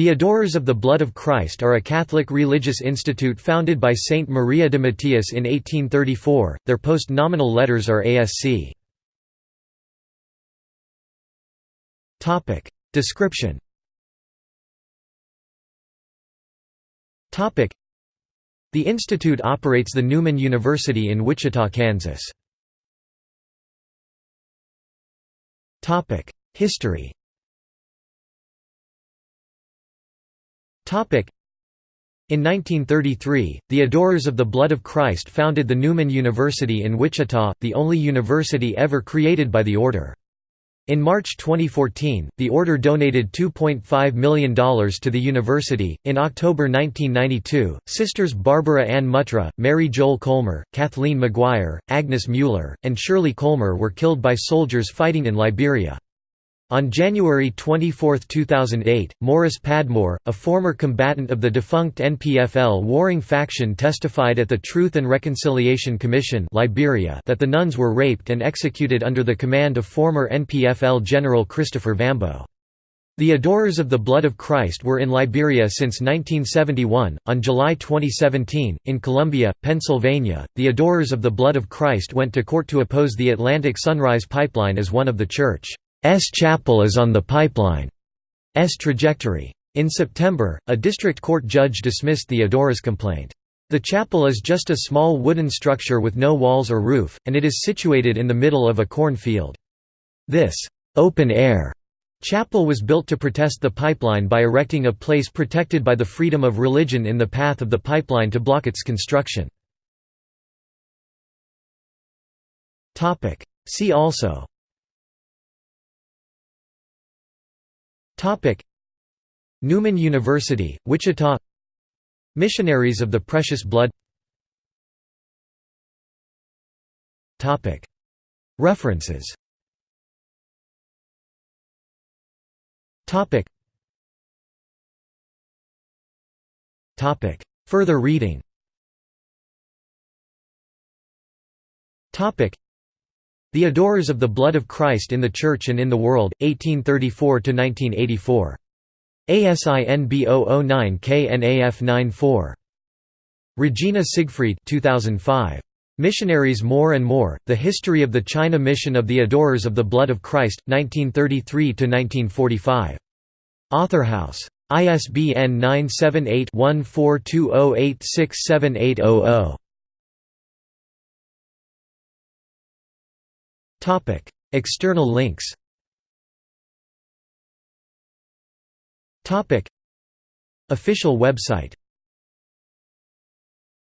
The Adorers of the Blood of Christ are a Catholic religious institute founded by Saint Maria de Mattias in 1834. Their post-nominal letters are ASC. Topic: Description. Topic: The institute operates the Newman University in Wichita, Kansas. Topic: History. In 1933, the Adorers of the Blood of Christ founded the Newman University in Wichita, the only university ever created by the order. In March 2014, the order donated $2.5 million to the university. In October 1992, sisters Barbara Ann Muttra, Mary Joel Kolmer, Kathleen McGuire, Agnes Mueller, and Shirley Kolmer were killed by soldiers fighting in Liberia. On January 24, 2008, Morris Padmore, a former combatant of the defunct NPFL warring faction testified at the Truth and Reconciliation Commission Liberia that the nuns were raped and executed under the command of former NPFL General Christopher Vambo. The Adorers of the Blood of Christ were in Liberia since 1971. On July 2017, in Columbia, Pennsylvania, the Adorers of the Blood of Christ went to court to oppose the Atlantic Sunrise Pipeline as one of the church chapel is on the pipeline's trajectory. In September, a district court judge dismissed the Adorers' complaint. The chapel is just a small wooden structure with no walls or roof, and it is situated in the middle of a corn field. This open-air chapel was built to protest the pipeline by erecting a place protected by the freedom of religion in the path of the pipeline to block its construction. See also Newman University, Wichita. Missionaries of the Precious Blood. References. Further reading the Adorers of the Blood of Christ in the Church and in the World, 1834–1984. ASIN B009KNAF 94. Regina Siegfried 2005. Missionaries More and More, The History of the China Mission of the Adorers of the Blood of Christ, 1933–1945. Authorhouse. ISBN 978 1420867800. Topic: External links. Topic: Official website